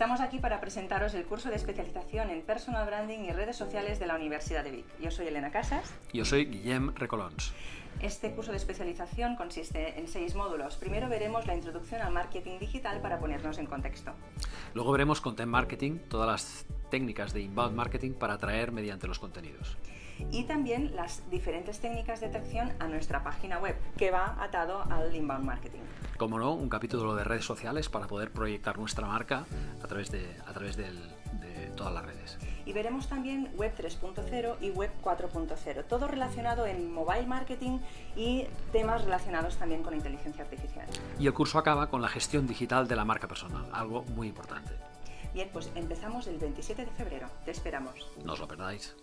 Estamos aquí para presentaros el curso de especialización en Personal Branding y redes sociales de la Universidad de Vic. Yo soy Elena Casas. Yo soy Guillem Recolons. Este curso de especialización consiste en seis módulos. Primero veremos la introducción al marketing digital para ponernos en contexto. Luego veremos content marketing, todas las técnicas de inbound marketing para atraer mediante los contenidos. Y también las diferentes técnicas de atracción a nuestra página web, que va atado al inbound marketing. Como no, un capítulo de redes sociales para poder proyectar nuestra marca a través de, a través del, de todas las redes. Y veremos también Web 3.0 y Web 4.0, todo relacionado en mobile marketing y temas relacionados también con inteligencia artificial. Y el curso acaba con la gestión digital de la marca personal, algo muy importante. Bien, pues empezamos el 27 de febrero. Te esperamos. No os lo perdáis.